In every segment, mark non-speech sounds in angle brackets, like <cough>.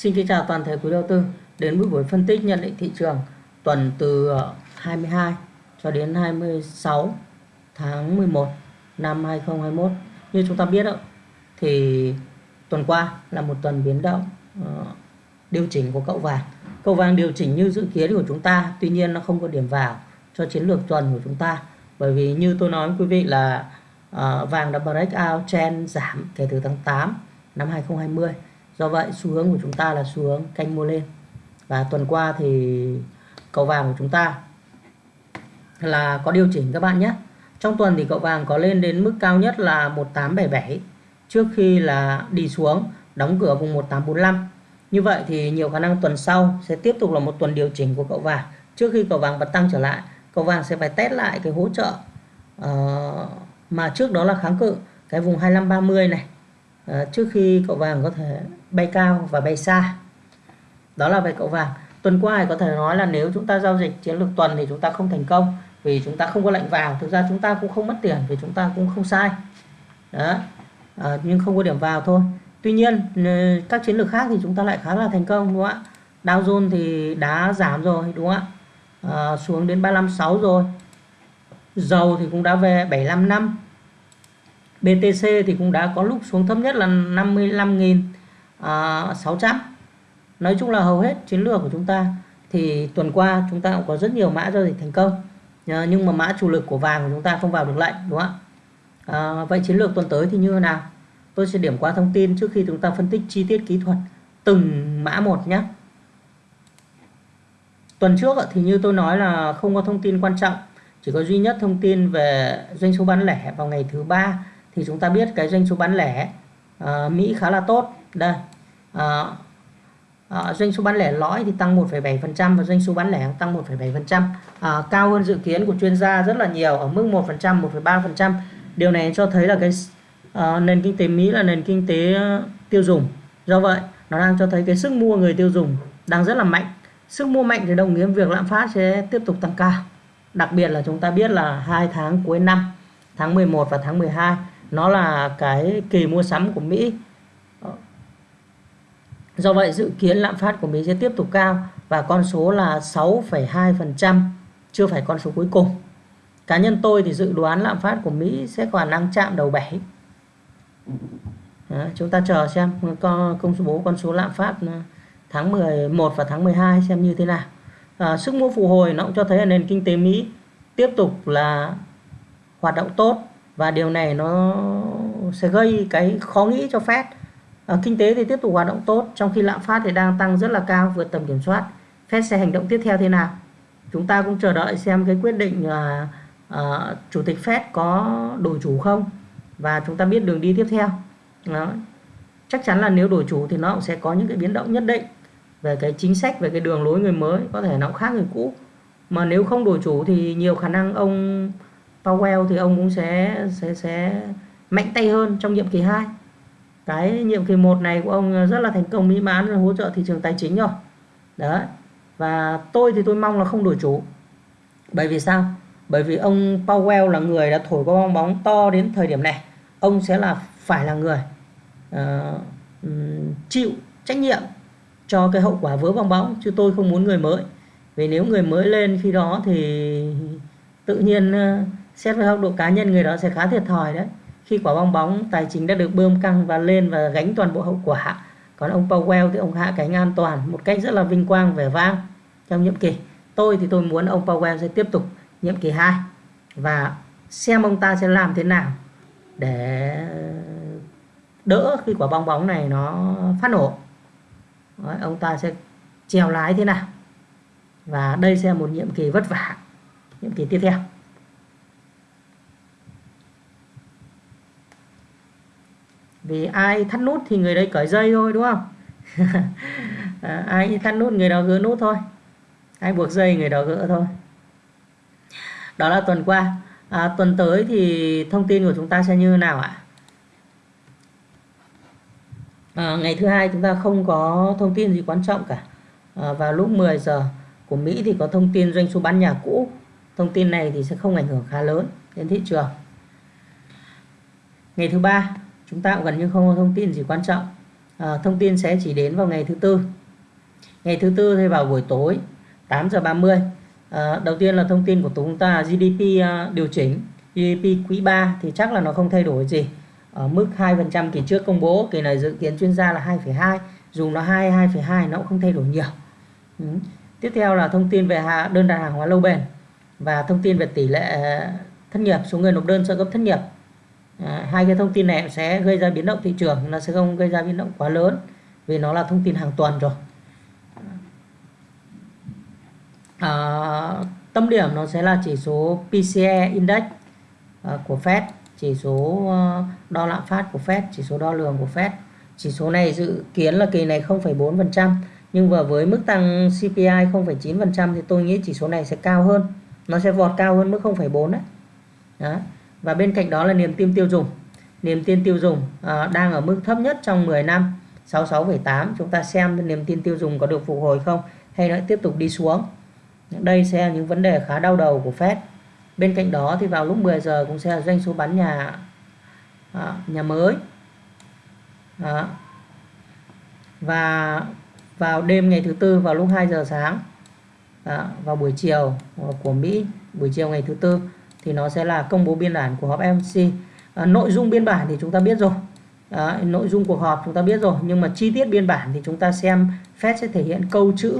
Xin kính chào toàn thể quý đầu tư đến với buổi phân tích nhận định thị trường tuần từ ờ, 22 cho đến 26 tháng 11 năm 2021. Như chúng ta biết đó, thì tuần qua là một tuần biến động ờ, điều chỉnh của cậu vàng. Cậu vàng điều chỉnh như dự kiến của chúng ta, tuy nhiên nó không có điểm vào cho chiến lược tuần của chúng ta. Bởi vì như tôi nói với quý vị là ờ, vàng đã break out trend giảm kể từ tháng 8 năm 2020 do vậy xu hướng của chúng ta là xu hướng canh mua lên. Và tuần qua thì cậu vàng của chúng ta là có điều chỉnh các bạn nhé. Trong tuần thì cậu vàng có lên đến mức cao nhất là 1877 trước khi là đi xuống đóng cửa vùng 1845 như vậy thì nhiều khả năng tuần sau sẽ tiếp tục là một tuần điều chỉnh của cậu vàng. Trước khi cậu vàng bật tăng trở lại cậu vàng sẽ phải test lại cái hỗ trợ uh, mà trước đó là kháng cự cái vùng 2530 này. Ờ, trước khi cậu vàng có thể bay cao và bay xa đó là về cậu vàng. Tuần qua thì có thể nói là nếu chúng ta giao dịch chiến lược tuần thì chúng ta không thành công vì chúng ta không có lệnh vào. Thực ra chúng ta cũng không mất tiền vì chúng ta cũng không sai. Đó. À, nhưng không có điểm vào thôi. Tuy nhiên các chiến lược khác thì chúng ta lại khá là thành công đúng không ạ? Dow Jones thì đã giảm rồi đúng không ạ? À, xuống đến 356 rồi. Dầu thì cũng đã về 75 năm. BTC thì cũng đã có lúc xuống thấp nhất là 55.600 à, nói chung là hầu hết chiến lược của chúng ta thì tuần qua chúng ta cũng có rất nhiều mã giao dịch thành công. Nhưng mà mã chủ lực của vàng của chúng ta không vào được lệnh đúng không ạ? À, vậy chiến lược tuần tới thì như thế nào? Tôi sẽ điểm qua thông tin trước khi chúng ta phân tích chi tiết kỹ thuật từng mã một nhé. Tuần trước thì như tôi nói là không có thông tin quan trọng chỉ có duy nhất thông tin về doanh số bán lẻ vào ngày thứ ba thì chúng ta biết cái doanh số bán lẻ uh, Mỹ khá là tốt. Đây uh, uh, doanh số bán lẻ lõi thì tăng 1,7% và doanh số bán lẻ tăng 1,7% uh, cao hơn dự kiến của chuyên gia rất là nhiều ở mức 1% 1,3% điều này cho thấy là cái uh, nền kinh tế Mỹ là nền kinh tế uh, tiêu dùng. Do vậy nó đang cho thấy cái sức mua người tiêu dùng đang rất là mạnh. Sức mua mạnh thì đồng nghĩa việc lạm phát sẽ tiếp tục tăng cao. Đặc biệt là chúng ta biết là hai tháng cuối năm tháng 11 và tháng 12 nó là cái kỳ mua sắm của Mỹ Do vậy dự kiến lạm phát của Mỹ sẽ tiếp tục cao và con số là 6,2% chưa phải con số cuối cùng. Cá nhân tôi thì dự đoán lạm phát của Mỹ sẽ có khả năng chạm đầu 7. Đó, chúng ta chờ xem con công bố con số lạm phát ờ, tháng 11 và tháng 12 xem như thế nào. À, sức mua phục hồi nó cũng cho thấy là nền kinh tế Mỹ tiếp tục là hoạt động tốt và điều này nó sẽ gây cái khó nghĩ cho Fed. À, kinh tế thì tiếp tục hoạt động tốt trong khi lạm phát thì đang tăng rất là cao vượt tầm kiểm soát. Fed sẽ hành động tiếp theo thế nào? Chúng ta cũng chờ đợi xem cái quyết định là à, chủ tịch Fed có đổi chủ không. Và chúng ta biết đường đi tiếp theo. Đó. chắc chắn là nếu đổi chủ thì nó cũng sẽ có những cái biến động nhất định về cái chính sách về cái đường lối người mới có thể nó cũng khác người cũ. Mà nếu không đổi chủ thì nhiều khả năng ông Powell thì ông cũng sẽ sẽ sẽ mạnh tay hơn trong nhiệm kỳ 2 cái nhiệm kỳ 1 này của ông rất là thành công mỹ mãn hỗ trợ thị trường tài chính rồi. Đấy. Và tôi thì tôi mong là không đổi chủ. Bởi vì sao? Bởi vì ông Powell là người đã thổi qua bong bóng to đến thời điểm này. Ông sẽ là phải là người uh, chịu trách nhiệm cho cái hậu quả vỡ bong bóng chứ tôi không muốn người mới. Vì nếu người mới lên khi đó thì tự nhiên uh, xét về góc độ cá nhân người đó sẽ khá thiệt thòi đấy. Khi quả bong bóng tài chính đã được bơm căng và lên và gánh toàn bộ hậu quả. Còn ông Powell thì ông hạ cánh an toàn một cách rất là vinh quang vẻ vang trong nhiệm kỳ. Tôi thì tôi muốn ông Powell sẽ tiếp tục nhiệm kỳ 2 và xem ông ta sẽ làm thế nào để đỡ khi quả bong bóng này nó phát nổ. Đấy, ông ta sẽ trèo lái thế nào. Và đây sẽ là một nhiệm kỳ vất vả nhiệm kỳ tiếp theo. Vì ai thắt nút thì người đấy cởi dây thôi đúng không? À, <laughs> ai thắt nút người đó gỡ nút thôi. Ai buộc dây người đó gỡ thôi. Đó là tuần qua. À, tuần tới thì thông tin của chúng ta sẽ như thế nào ạ? À, ngày thứ hai chúng ta không có thông tin gì quan trọng cả. À, vào lúc 10 giờ của Mỹ thì có thông tin doanh số bán nhà cũ. Thông tin này thì sẽ không ảnh hưởng khá lớn đến thị trường. Ngày thứ ba chúng ta cũng gần như không có thông tin gì quan trọng. À, thông tin sẽ chỉ đến vào ngày thứ tư. Ngày thứ tư thì vào buổi tối 8 giờ 30 à, đầu tiên là thông tin của chúng ta GDP à, điều chỉnh. GDP quý 3 thì chắc là nó không thay đổi gì. Ở mức 2% kỳ trước công bố kỳ này dự kiến chuyên gia là 2,2 dù nó 2 2,2 nó cũng không thay đổi nhiều. Ừ. tiếp theo là thông tin về đơn đặt hàng hóa lâu bền và thông tin về tỷ lệ à, thất nghiệp số người nộp đơn trợ cấp thất nghiệp à, hai cái thông tin này sẽ gây ra biến động thị trường nó sẽ không gây ra biến động quá lớn vì nó là thông tin hàng tuần rồi. À, tâm điểm nó sẽ là chỉ số PCE Index à, của Fed chỉ số à, đo lạm phát của Fed chỉ số đo lường của Fed. Chỉ số này dự kiến là kỳ này 0,4% nhưng vừa với mức tăng CPI 0,9% thì tôi nghĩ chỉ số này sẽ cao hơn nó sẽ vọt cao hơn mức 0,4 đấy. Đó và bên cạnh đó là niềm tin tiêu dùng. Niềm tin tiêu dùng à, đang ở mức thấp nhất trong 10 năm. 66,8 chúng ta xem niềm tin tiêu dùng có được phục hồi không hay nó tiếp tục đi xuống. Đây sẽ là những vấn đề khá đau đầu của Fed. Bên cạnh đó thì vào lúc 10 giờ cũng sẽ là doanh số bán nhà à, nhà mới. À, và vào đêm ngày thứ tư vào lúc 2 giờ sáng à, vào buổi chiều của Mỹ buổi chiều ngày thứ tư thì nó sẽ là công bố biên bản của họp FOMC à, nội dung biên bản thì chúng ta biết rồi. À, nội dung cuộc họp chúng ta biết rồi nhưng mà chi tiết biên bản thì chúng ta xem Fed sẽ thể hiện câu chữ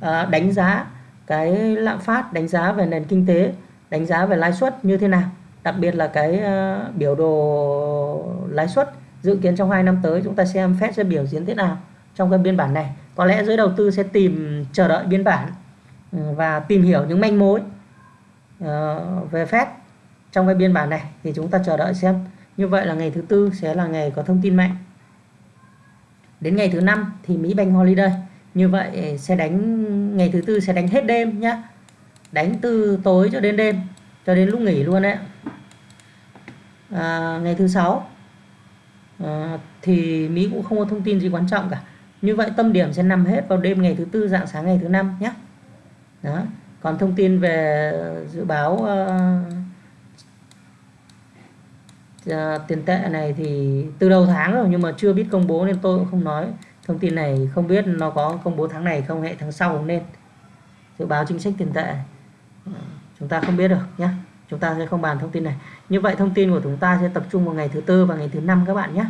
à, đánh giá cái lạm phát đánh giá về nền kinh tế đánh giá về lãi suất như thế nào. Đặc biệt là cái à, biểu đồ lãi suất dự kiến trong 2 năm tới chúng ta xem Fed sẽ biểu diễn thế nào trong cái biên bản này. Có lẽ giới đầu tư sẽ tìm chờ đợi biên bản ừ, và tìm hiểu những manh mối Ờ, về Fed trong cái biên bản này thì chúng ta chờ đợi xem. Như vậy là ngày thứ tư sẽ là ngày có thông tin mạnh. Đến ngày thứ năm thì Mỹ Bank Holiday. Như vậy sẽ đánh ngày thứ tư sẽ đánh hết đêm nhá. Đánh từ tối cho đến đêm cho đến lúc nghỉ luôn đấy à, ngày thứ sáu à, thì Mỹ cũng không có thông tin gì quan trọng cả. Như vậy tâm điểm sẽ nằm hết vào đêm ngày thứ tư dạng sáng ngày thứ năm nhé đó còn thông tin về dự báo uh, uh, tiền tệ này thì từ đầu tháng rồi nhưng mà chưa biết công bố nên tôi cũng không nói. Thông tin này không biết nó có công bố tháng này không hệ tháng sau không nên dự báo chính sách tiền tệ. Ờ, chúng ta không biết được nhé chúng ta sẽ không bàn thông tin này. Như vậy thông tin của chúng ta sẽ tập trung vào ngày thứ tư và ngày thứ năm các bạn nhé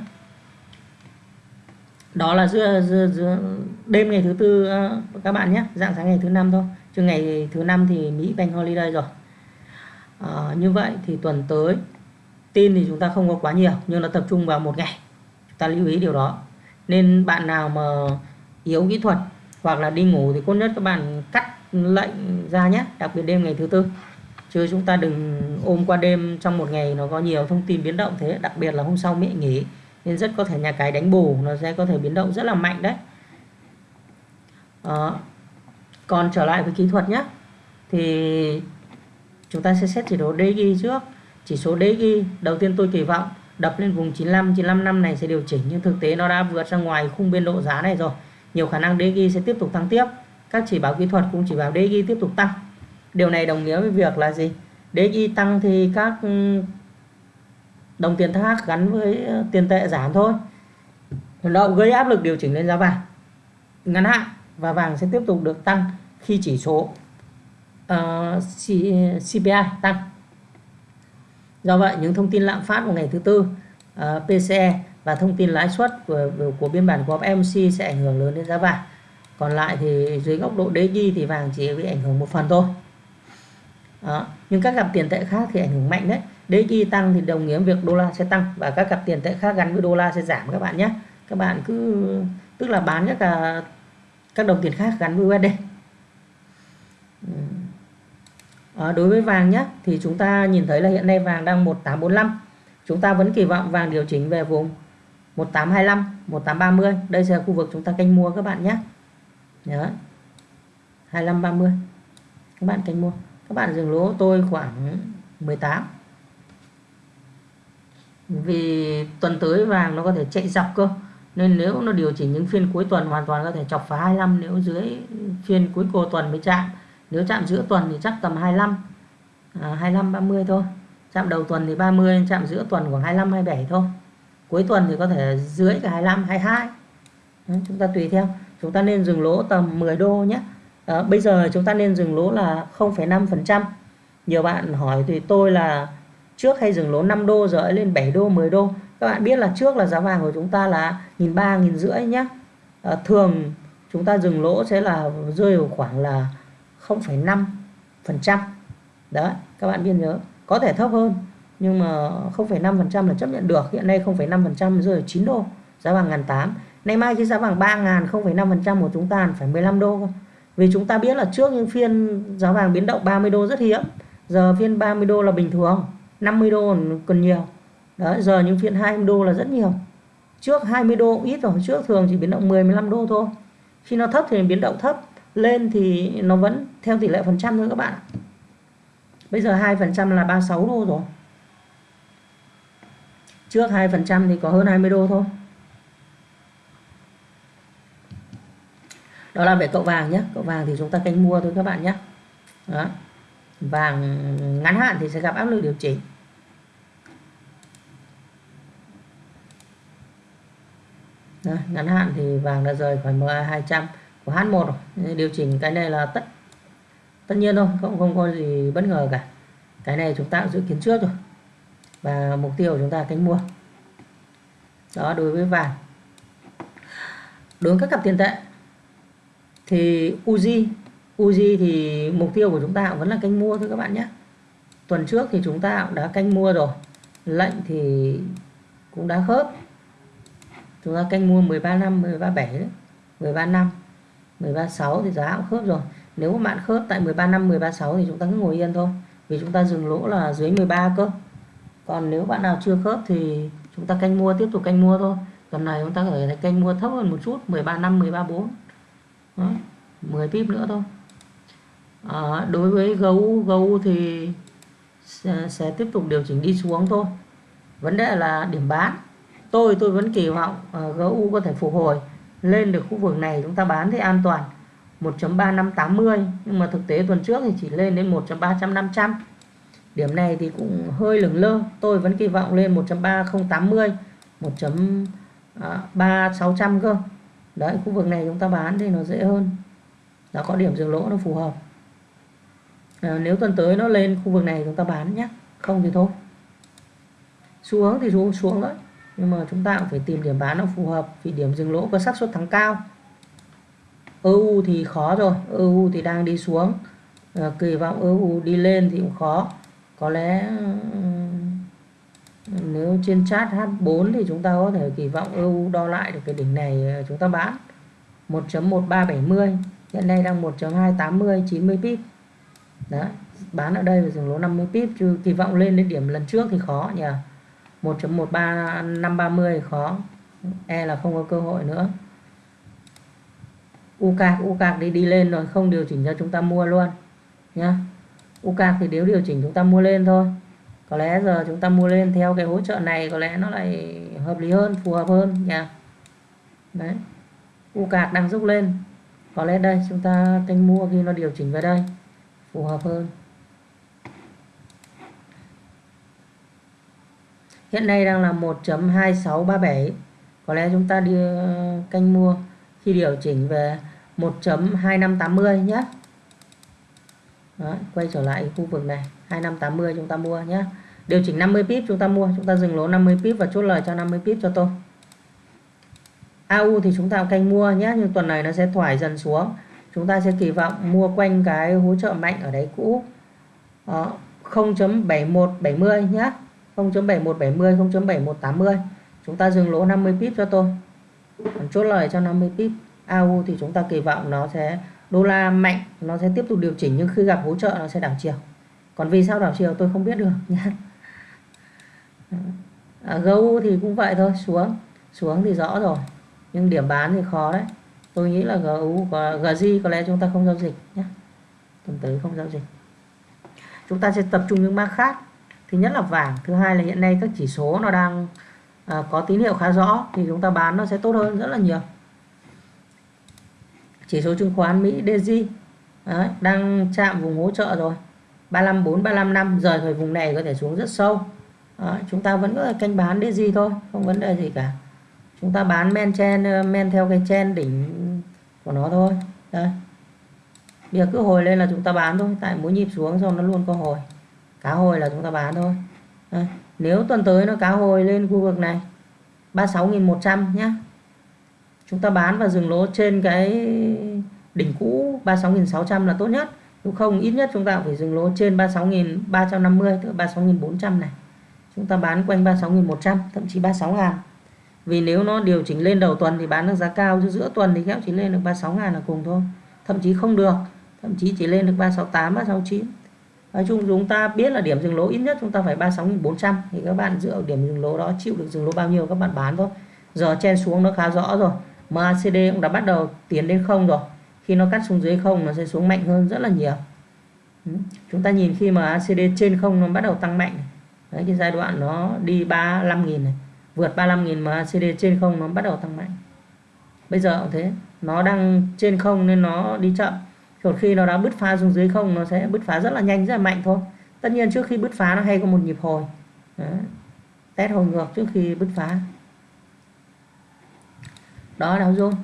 đó là giữa, giữa, giữa đêm ngày thứ tư các bạn nhé dạng sáng ngày thứ năm thôi chứ ngày thứ năm thì Mỹ Bank Holiday rồi. À, như vậy thì tuần tới tin thì chúng ta không có quá nhiều nhưng nó tập trung vào một ngày. Chúng ta lưu ý điều đó. Nên bạn nào mà yếu kỹ thuật hoặc là đi ngủ thì tốt nhất các bạn cắt lệnh ra nhé đặc biệt đêm ngày thứ tư. Chứ chúng ta đừng ôm qua đêm trong một ngày nó có nhiều thông tin biến động thế. Đặc biệt là hôm sau Mỹ nghỉ nên rất có thể nhà cái đánh bù nó sẽ có thể biến động rất là mạnh đấy. Đó còn trở lại với kỹ thuật nhé thì chúng ta sẽ xét chỉ số DXY trước. Chỉ số DXY đầu tiên tôi kỳ vọng đập lên vùng 95 95 năm này sẽ điều chỉnh, nhưng thực tế nó đã vượt ra ngoài khung biên độ giá này rồi. Nhiều khả năng DXY sẽ tiếp tục tăng tiếp. Các chỉ báo kỹ thuật cũng chỉ báo DXY tiếp tục tăng. Điều này đồng nghĩa với việc là gì? DXY tăng thì các ừ, đồng tiền khác gắn với ờ, tiền tệ giảm thôi. Nó gây áp lực điều chỉnh lên giá vàng ngắn hạn và vàng sẽ tiếp tục được tăng khi chỉ số ờ, uh, CPI tăng. Do vậy những thông tin lạm phát của ngày thứ tư ờ, uh, PCE và thông tin lãi suất của, của biên bản của FOMC sẽ ảnh hưởng lớn đến giá vàng. Còn lại thì dưới góc độ DXY thì vàng chỉ bị ảnh hưởng một phần thôi. Đó. nhưng các cặp tiền tệ khác thì ảnh hưởng mạnh đấy. DXY tăng thì đồng nghĩa việc đô la sẽ tăng và các cặp tiền tệ khác gắn với đô la sẽ giảm các bạn nhé. Các bạn cứ tức là bán các cả các đồng tiền khác gắn với USD à, đối với vàng nhé thì chúng ta nhìn thấy là hiện nay vàng đang 1845 chúng ta vẫn kỳ vọng vàng điều chỉnh về vùng 1825 1830 đây sẽ là khu vực chúng ta canh mua các bạn nhé nhớ 25 30 các bạn canh mua. Các bạn dừng lỗ tôi khoảng 18 vì tuần tới vàng nó có thể chạy dọc cơ nên nếu nó điều chỉnh những phiên cuối tuần hoàn toàn có thể chọc phá 25 nếu dưới phiên cuối cô tuần mới chạm nếu chạm giữa tuần thì chắc tầm 25 à, 25 30 thôi. Chạm đầu tuần thì 30 chạm giữa tuần khoảng 25 27 thôi. Cuối tuần thì có thể dưới cả 25 22 Đấy, chúng ta tùy theo. Chúng ta nên dừng lỗ tầm 10 đô nhé. À, bây giờ chúng ta nên dừng lỗ là 0,5% nhiều bạn hỏi thì tôi là trước hay dừng lỗ 5 đô rồi lên 7 đô 10 đô. Các bạn biết là trước là giá vàng của chúng ta là nghìn ba nghìn rưỡi nhé à, ờ, thường chúng ta dừng lỗ sẽ là rơi vào khoảng là 0,5% đấy các bạn biên nhớ có thể thấp hơn nhưng mà 0,5% là chấp nhận được. Hiện nay 0,5 phần trăm rơi 9 đô giá vàng ngàn tám. Nay mai khi giá vàng 3 ngàn 0,5% của chúng ta phải 15 đô vì chúng ta biết là trước những phiên giá vàng biến động 30 đô rất hiếm giờ phiên 30 đô là bình thường 50 đô còn nhiều. Đấy giờ những phiên 20 đô là rất nhiều. Trước 20 đô ít rồi trước thường chỉ biến động 10 15 đô thôi. Khi nó thấp thì biến động thấp lên thì nó vẫn theo tỷ lệ phần trăm thôi các bạn. Bây giờ 2 phần trăm là 36 đô rồi. Trước 2 phần trăm thì có hơn 20 đô thôi. Đó là về cậu vàng nhé cậu vàng thì chúng ta canh mua thôi các bạn nhé đó. vàng ngắn hạn thì sẽ gặp áp lực điều chỉnh. Đây, ngắn hạn thì vàng đã rời khỏi MA 200 của H1 rồi. Điều chỉnh cái này là tất tất nhiên thôi, không không có gì bất ngờ cả. Cái này chúng ta dự kiến trước rồi. Và mục tiêu của chúng ta cánh mua. Đó đối với vàng. Đối với các cặp tiền tệ thì Uzi Uzi thì mục tiêu của chúng ta vẫn là canh mua thôi các bạn nhé. Tuần trước thì chúng ta cũng đã canh mua rồi. Lệnh thì cũng đã khớp chúng ta canh mua 13 năm 13 7 đấy 13 năm 136 thì giá cũng khớp rồi. Nếu mà bạn khớp tại 13 năm 13 6 thì chúng ta cứ ngồi yên thôi. Vì chúng ta dừng lỗ là dưới 13 cơ. Còn nếu bạn nào chưa khớp thì chúng ta canh mua tiếp tục canh mua thôi. Tuần này chúng ta có thể canh mua thấp hơn một chút 13 năm 13 4 Đó, 10 pip nữa thôi. À, đối với gấu gấu thì sẽ, sẽ tiếp tục điều chỉnh đi xuống thôi. Vấn đề là điểm bán. Tôi tôi vẫn kỳ vọng ờ, uh, gấu có thể phục hồi lên được khu vực này chúng ta bán thì an toàn. 1.3580 nhưng mà thực tế tuần trước thì chỉ lên đến 1.3500 điểm này thì cũng hơi lửng lơ. Tôi vẫn kỳ vọng lên 1.3080 1.3600 cơ. Đấy khu vực này chúng ta bán thì nó dễ hơn. Nó có điểm dừng lỗ nó phù hợp. À, nếu tuần tới nó lên khu vực này chúng ta bán nhé. Không thì thôi. Xuống thì xuống xuống đấy nhưng mà chúng ta cũng phải tìm điểm bán nó phù hợp vì điểm dừng lỗ có xác suất thắng cao. EU thì khó rồi EU thì đang đi xuống. À, kỳ vọng EU đi lên thì cũng khó. Có lẽ ừ, nếu trên chart H4 thì chúng ta có thể kỳ vọng EU đo lại được cái đỉnh này ờ, chúng ta bán. 1.1370 hiện nay đang 1.280 90 pip. Đấy bán ở đây và dừng lỗ 50 pip chứ kỳ vọng lên đến điểm lần trước thì khó nhỉ? 1.13530 khó. E là không có cơ hội nữa. UCAC UCAC đi đi lên rồi, không điều chỉnh cho chúng ta mua luôn, nhá. UCAC thì nếu điều chỉnh chúng ta mua lên thôi. Có lẽ giờ chúng ta mua lên theo cái hỗ trợ này, có lẽ nó lại hợp lý hơn, phù hợp hơn nha đấy. UCAC đang rút lên. Có lẽ đây, chúng ta canh mua khi nó điều chỉnh về đây, phù hợp hơn. Hiện nay đang là 1.2637 có lẽ chúng ta đi ờ, canh mua khi điều chỉnh về 1.2580 nhé. Đó, quay trở lại khu vực này 2580 chúng ta mua nhé. Điều chỉnh 50 pip chúng ta mua chúng ta dừng lỗ 50 pip và chốt lời cho 50 pip cho tôi. AU thì chúng ta canh mua nhé nhưng tuần này nó sẽ thoải dần xuống. Chúng ta sẽ kỳ vọng mua quanh cái hỗ trợ mạnh ở đấy cũ. 0.7170 nhé. 0.7170 0.7180 chúng ta dừng lỗ 50 pip cho tôi. Còn chốt lời cho 50 pip AU thì chúng ta kỳ vọng nó sẽ đô la mạnh nó sẽ tiếp tục điều chỉnh nhưng khi gặp hỗ trợ nó sẽ đảo chiều. Còn vì sao đảo chiều tôi không biết được nhé à, GU thì cũng vậy thôi xuống. Xuống thì rõ rồi nhưng điểm bán thì khó đấy. Tôi nghĩ là GU và GZ có lẽ chúng ta không giao dịch nhé tuần tới không giao dịch. Chúng ta sẽ tập trung những mã khác thứ nhất là vàng thứ hai là hiện nay các chỉ số nó đang à, có tín hiệu khá rõ thì chúng ta bán nó sẽ tốt hơn rất là nhiều. Chỉ số chứng khoán Mỹ DG Đấy, đang chạm vùng hỗ trợ rồi. 354 355, rời khỏi vùng này có thể xuống rất sâu. Đấy, chúng ta vẫn có canh bán DG thôi không vấn đề gì cả. Chúng ta bán men chen ờ, men theo cái chen đỉnh của nó thôi. Đây bây giờ cứ hồi lên là chúng ta bán thôi tại mỗi nhịp xuống xong nó luôn có hồi cá hồi là chúng ta bán thôi. Đây. nếu tuần tới nó cá hồi lên khu vực này 36.100 nhé chúng ta bán và dừng lỗ trên cái đỉnh cũ 36.600 là tốt nhất. Nếu không, ít nhất chúng ta phải dừng lỗ trên 36.350 tức 36.400 này. Chúng ta bán quanh 36.100 thậm chí 36.000 vì nếu nó điều chỉnh lên đầu tuần thì bán được giá cao, chứ giữa tuần thì kéo chỉ lên được 36.000 là cùng thôi. Thậm chí không được, thậm chí chỉ lên được 368 369 nói chung chúng ta biết là điểm dừng lỗ ít nhất chúng ta phải 36.400 thì các bạn dựa điểm dừng lỗ đó chịu được dừng lỗ bao nhiêu các bạn bán thôi. Giờ chen xuống nó khá rõ rồi. MACD cũng đã bắt đầu tiến đến không rồi. Khi nó cắt xuống dưới không, nó sẽ xuống mạnh hơn rất là nhiều. Ừ. Chúng ta nhìn khi mà ACD trên không nó bắt đầu tăng mạnh đấy, cái giai đoạn nó đi 35.000 này. Vượt 35.000 mà ACD trên không nó bắt đầu tăng mạnh. Bây giờ cũng thế. Nó đang trên không nên nó đi chậm còn khi nó đã bứt phá xuống dưới không nó sẽ bứt phá rất là nhanh rất là mạnh thôi. Tất nhiên trước khi bứt phá nó hay có một nhịp hồi. Đấy. test hồi ngược trước khi bứt phá. Đó là dung.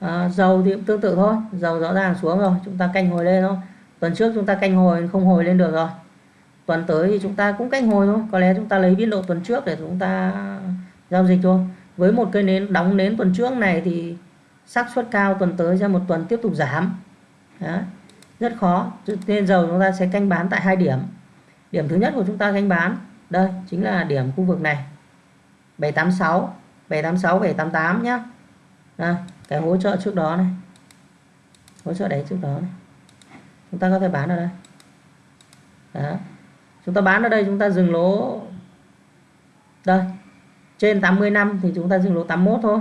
À, dầu thì cũng tương tự thôi. Dầu rõ ràng xuống rồi chúng ta canh hồi lên thôi. Tuần trước chúng ta canh hồi không hồi lên được rồi. Tuần tới thì chúng ta cũng canh hồi thôi. Có lẽ chúng ta lấy biên độ tuần trước để chúng ta giao dịch thôi. Với một cây nến đóng nến tuần trước này thì xác suất cao tuần tới ra một tuần tiếp tục giảm. Đấy. rất khó. Nên dầu chúng ta sẽ canh bán tại hai điểm. Điểm thứ nhất của chúng ta canh bán đây chính là điểm khu vực này. 786 786 788 nhá. Đây, cái hỗ trợ trước đó này. Hỗ trợ đấy trước đó này. Chúng ta có thể bán ở đây. Đó. chúng ta bán ở đây chúng ta dừng lỗ. Đây trên 80 năm thì chúng ta dừng lỗ 81 thôi.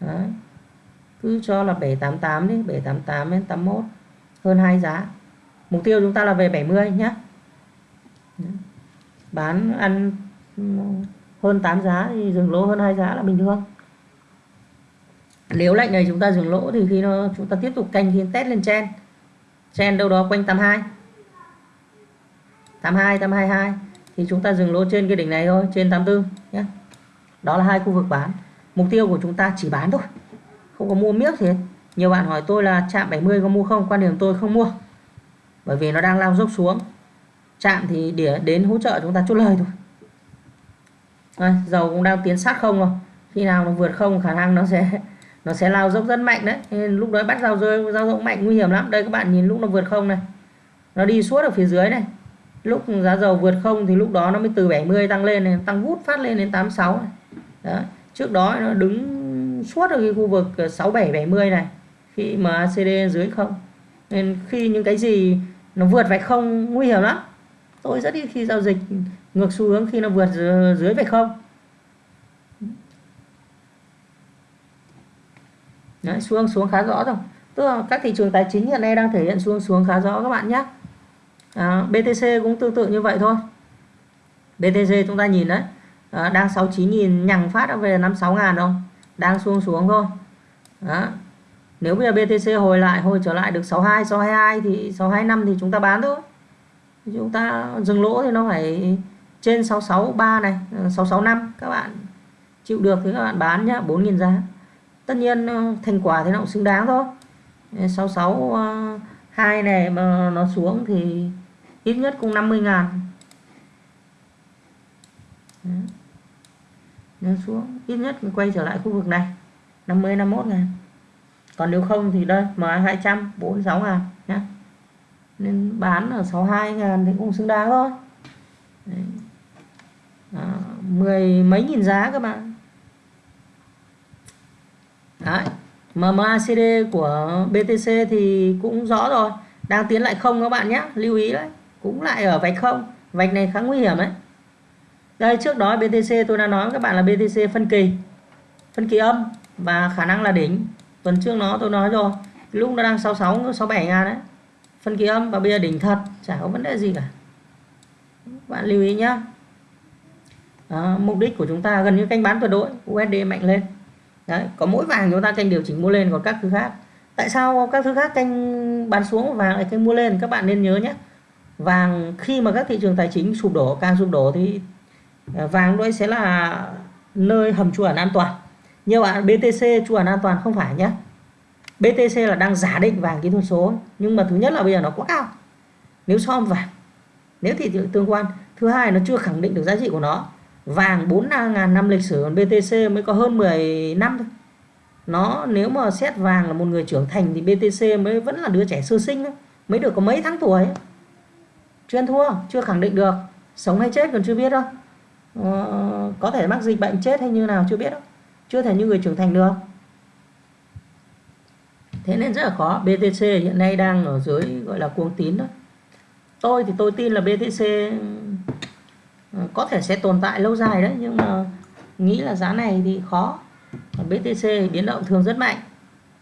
Đấy cứ cho là 788 đi 788 đến 81 hơn hai giá. Mục tiêu chúng ta là về 70 nhé bán, ăn ừ, hơn 8 giá thì dừng lỗ hơn hai giá là bình thường. Nếu lệnh này chúng ta dừng lỗ thì khi nó, chúng ta tiếp tục canh khi test lên chen chen đâu đó quanh 82 82 822 thì chúng ta dừng lỗ trên cái đỉnh này thôi, trên 84 nhé đó là hai khu vực bán. Mục tiêu của chúng ta chỉ bán thôi không có mua miếc gì. Hết nhiều bạn hỏi tôi là chạm 70 có mua không? Quan điểm tôi không mua. Bởi vì nó đang lao dốc xuống. Chạm thì để đến hỗ trợ chúng ta chốt lời thôi. Đây, dầu cũng đang tiến sát không rồi. Khi nào nó vượt không khả năng nó sẽ nó sẽ lao dốc rất mạnh đấy. Nên lúc đó bắt dao rơi dao rộng mạnh nguy hiểm lắm. Đây các bạn nhìn lúc nó vượt không này. Nó đi suốt ở phía dưới này. Lúc giá dầu vượt không thì lúc đó nó mới từ 70 tăng lên này, tăng vút phát lên đến 86 này. Đó. trước đó nó đứng suốt ở cái khu vực ờ, 67 70 này khi mà ACD dưới không. Nên khi những cái gì nó vượt vạch không nguy hiểm lắm. Tôi rất ít khi giao dịch ngược xu hướng khi nó vượt dưới vạch không. Đấy, xuống xuống khá rõ rồi tức là các thị trường tài chính hiện nay đang thể hiện xuống xuống khá rõ các bạn nhé. À, BTC cũng tương tự như vậy thôi. BTC chúng ta nhìn đấy à, đang 69.000 nhằng phát đã về 56 ngàn không đang xuống xuống thôi. Đó. nếu bây giờ BTC hồi lại, hồi trở lại được 62 622 thì 625 thì chúng ta bán thôi. Chúng ta dừng lỗ thì nó phải trên 663 này 665 các bạn chịu được thì các bạn bán nhá 4.000 giá. Tất nhiên ờ, thành quả thì nó cũng xứng đáng thôi. 662 ờ, này mà nó xuống thì ít nhất cũng 50 ngàn nếu xuống ít nhất quay trở lại khu vực này. 50 51 ngàn. Còn nếu không thì đây mà 200 46 ngàn nhé nên bán ở 62 ngàn thì cũng xứng đáng thôi. Đấy. À, mười mấy nghìn giá các bạn. Đấy. MACD của BTC thì cũng rõ rồi. Đang tiến lại không các bạn nhé lưu ý đấy. Cũng lại ở vạch không. Vạch này khá nguy hiểm đấy đây trước đó BTC tôi đã nói với các bạn là BTC phân kỳ phân kỳ âm và khả năng là đỉnh. Tuần trước nó tôi nói rồi lúc nó đang 66 67 ngàn đấy. Phân kỳ âm và bây giờ đỉnh thật chả có vấn đề gì cả. Bạn lưu ý nhé à, mục đích của chúng ta gần như canh bán tuyệt đối USD mạnh lên. Đấy có mỗi vàng chúng ta canh điều chỉnh mua lên còn các thứ khác. Tại sao các thứ khác canh bán xuống vàng lại canh mua lên? Các bạn nên nhớ nhé. Vàng khi mà các thị trường tài chính sụp đổ càng sụp đổ thì Ờ, vàng đây sẽ là nơi hầm chuẩn an toàn. Nhiều bạn BTC trú ẩn an toàn không phải nhé. BTC là đang giả định vàng kỹ thuật số, nhưng mà thứ nhất là bây giờ nó quá cao. Nếu so với vàng, nếu thị trường tương quan, thứ hai nó chưa khẳng định được giá trị của nó. Vàng 4.000 năm lịch sử, còn BTC mới có hơn 10 năm thôi. Nó, nếu mà xét vàng là một người trưởng thành thì BTC mới vẫn là đứa trẻ sơ sinh thôi. mới được có mấy tháng tuổi chưa thua, chưa khẳng định được, sống hay chết còn chưa biết đâu. Ờ, có thể mắc dịch bệnh chết hay như nào chưa biết đâu. Chưa thể như người trưởng thành được. Thế nên rất là khó. BTC hiện nay đang ở dưới, gọi là cuồng tín đó. Tôi thì tôi tin là BTC ờ, có thể sẽ tồn tại lâu dài đấy, nhưng mà nghĩ là giá này thì khó. Còn BTC biến động thường rất mạnh.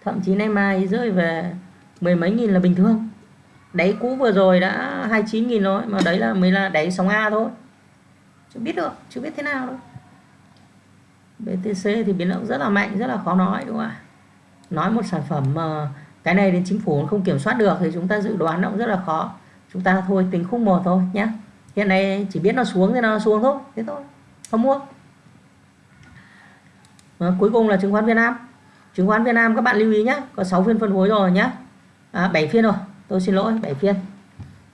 Thậm chí nay mai rơi về mười mấy nghìn là bình thường. Đáy cũ vừa rồi đã 29 nghìn rồi, mà đấy là mới là đáy sóng A thôi chưa biết được chưa biết thế nào đâu. BTC thì biến động rất là mạnh rất là khó nói đúng không ạ? Nói một sản phẩm mà cái này đến chính phủ không kiểm soát được thì chúng ta dự đoán nó cũng rất là khó. Chúng ta thôi tính khung một thôi nhé hiện nay chỉ biết nó xuống thì nó xuống thôi thế thôi không mua. À, cuối cùng là chứng khoán Việt Nam. Chứng khoán Việt Nam các bạn lưu ý nhé có 6 phiên phân phối rồi nhé à, 7 phiên rồi tôi xin lỗi 7 phiên.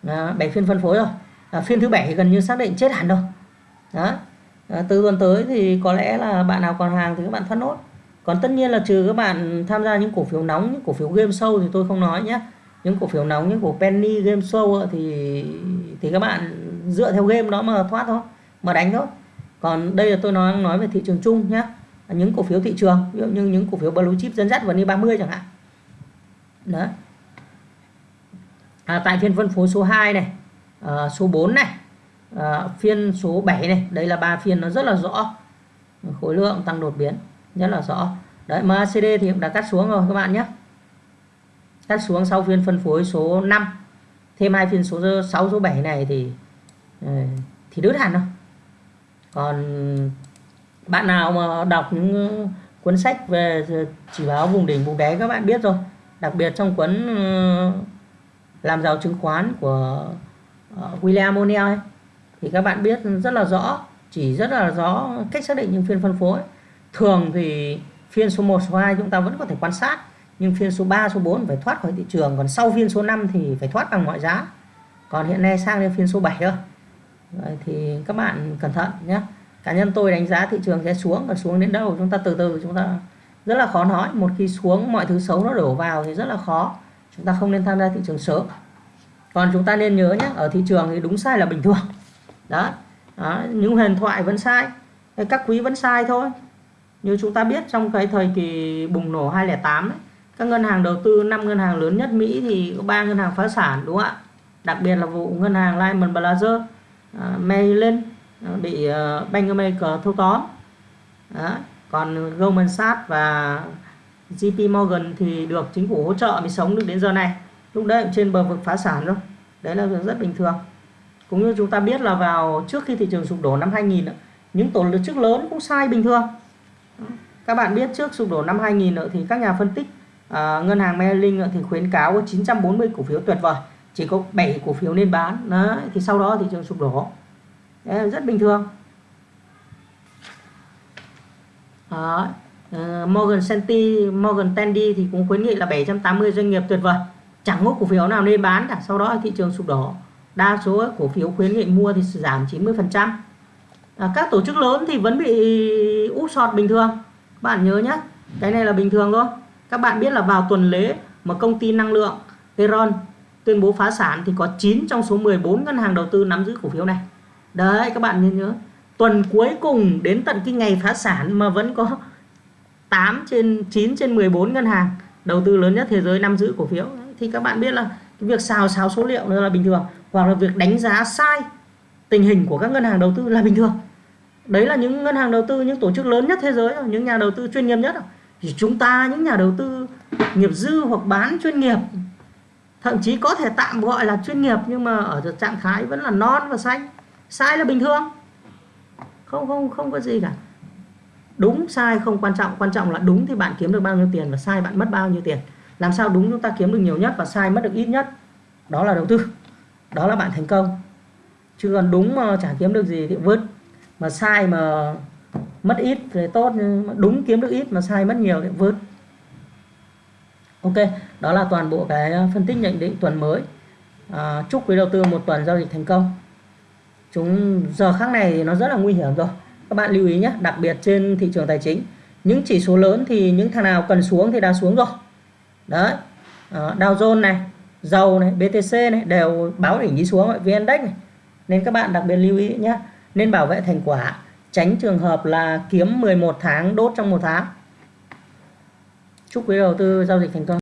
Ờ, à, 7 phiên phân phối rồi. À, phiên thứ bảy gần như xác định chết hẳn rồi đó. À, từ tuần tới thì có lẽ là bạn nào còn hàng thì các bạn thoát nốt. Còn tất nhiên là trừ các bạn tham gia những cổ phiếu nóng những cổ phiếu game show thì tôi không nói nhé. Những cổ phiếu nóng những cổ penny game show thì thì các bạn dựa theo game đó mà thoát thôi mà đánh thôi. Còn đây là tôi nói nói về thị trường chung nhé. Những cổ phiếu thị trường ví dụ như những cổ phiếu blue chip dẫn dắt vào ni 30 chẳng hạn. Đấy à, tại phiên phân phối số 2 này à, số 4 này à, phiên số 7 này đây là ba phiên nó rất là rõ. Khối lượng tăng đột biến rất là rõ. Đấy MACD thì cũng đã cắt xuống rồi các bạn nhé. Cắt xuống sau phiên phân phối số 5 thêm hai phiên số 6 số 7 này thì ờ, thì đứt hẳn rồi. Còn bạn nào mà đọc những cuốn sách về chỉ báo vùng đỉnh vùng đáy các bạn biết rồi. Đặc biệt trong cuốn ờ, làm giàu chứng khoán của ờ, William O'Neill ấy, thì các bạn biết rất là rõ, chỉ rất là rõ cách xác định những phiên phân phối. Thường thì phiên số 1 số 2 chúng ta vẫn có thể quan sát, nhưng phiên số 3 số 4 phải thoát khỏi thị trường, còn sau phiên số 5 thì phải thoát bằng mọi giá. Còn hiện nay sang đến phiên số 7 thôi. Thì các bạn cẩn thận nhé. Cá nhân tôi đánh giá thị trường sẽ xuống và xuống đến đâu chúng ta từ từ chúng ta rất là khó nói. Một khi xuống, mọi thứ xấu nó đổ vào thì rất là khó. Chúng ta không nên tham gia thị trường sớm. Còn chúng ta nên nhớ nhé, ở thị trường thì đúng sai là bình thường đó, đó những huyền thoại vẫn sai. Các quý vẫn sai thôi. Như chúng ta biết trong cái thời kỳ bùng nổ 2008 ấy, các ngân hàng đầu tư năm ngân hàng lớn nhất Mỹ thì có ba ngân hàng phá sản đúng không ạ? Đặc biệt là vụ ngân hàng Lehman Brothers uh, Maryland uh, bị uh, Bank of America thâu tóm. Đó. còn Goldman Sachs và JP Morgan thì được chính phủ hỗ trợ mới sống được đến giờ này. Lúc đấy trên bờ vực phá sản rồi. Đấy là việc rất bình thường cũng như chúng ta biết là vào trước khi thị trường sụp đổ năm 2000 những tổ chức lớn cũng sai bình thường. Các bạn biết trước sụp đổ năm 2000 thì các nhà phân tích à, ngân hàng Merrill thì khuyến cáo có 940 cổ phiếu tuyệt vời chỉ có 7 cổ phiếu nên bán. Đấy thì sau đó thị trường sụp đổ. Đấy, rất bình thường. Đó. Uh, Morgan Stanley Morgan Stanley thì cũng khuyến nghị là 780 doanh nghiệp tuyệt vời chẳng có cổ phiếu nào nên bán cả. Sau đó thị trường sụp đổ đa số cổ phiếu khuyến nghị mua thì giảm 90 phần trăm. À, các tổ chức lớn thì vẫn bị úp sọt bình thường. Bạn nhớ nhé cái này là bình thường thôi. Các bạn biết là vào tuần lễ mà công ty năng lượng Eron tuyên bố phá sản thì có 9 trong số 14 ngân hàng đầu tư nắm giữ cổ phiếu này. Đấy các bạn nên nhớ tuần cuối cùng đến tận cái ngày phá sản mà vẫn có 8 trên 9 trên 14 ngân hàng đầu tư lớn nhất thế giới nắm giữ cổ phiếu. Thì các bạn biết là cái việc xào xáo số liệu là bình thường hoặc là việc đánh giá sai tình hình của các ngân hàng đầu tư là bình thường. Đấy là những ngân hàng đầu tư, những tổ chức lớn nhất thế giới, những nhà đầu tư chuyên nghiệp nhất. Thì chúng ta, những nhà đầu tư nghiệp dư hoặc bán chuyên nghiệp, thậm chí có thể tạm gọi là chuyên nghiệp nhưng mà ở trạng thái vẫn là non và xanh. Sai là bình thường. Không không không có gì cả. Đúng sai không quan trọng. Quan trọng là đúng thì bạn kiếm được bao nhiêu tiền và sai bạn mất bao nhiêu tiền. Làm sao đúng chúng ta kiếm được nhiều nhất và sai mất được ít nhất? Đó là đầu tư đó là bạn thành công. Chứ còn đúng mà chả kiếm được gì thì vứt. Mà sai mà mất ít thì tốt nhưng mà đúng kiếm được ít mà sai mất nhiều thì vớt ok đó là toàn bộ cái ờ, phân tích nhận định tuần mới. À, chúc quý đầu tư một tuần giao dịch thành công. Chúng giờ khác này thì nó rất là nguy hiểm rồi. Các bạn lưu ý nhé đặc biệt trên thị trường tài chính. Những chỉ số lớn thì những thằng nào cần xuống thì đã xuống rồi. Đấy à, Dow Jones này dầu này BTC này đều báo đỉnh đi xuống VN Index này. Nên các bạn đặc biệt lưu ý nhé nên bảo vệ thành quả, tránh trường hợp là kiếm 11 tháng, đốt trong một tháng. Chúc quý đầu tư giao dịch thành công.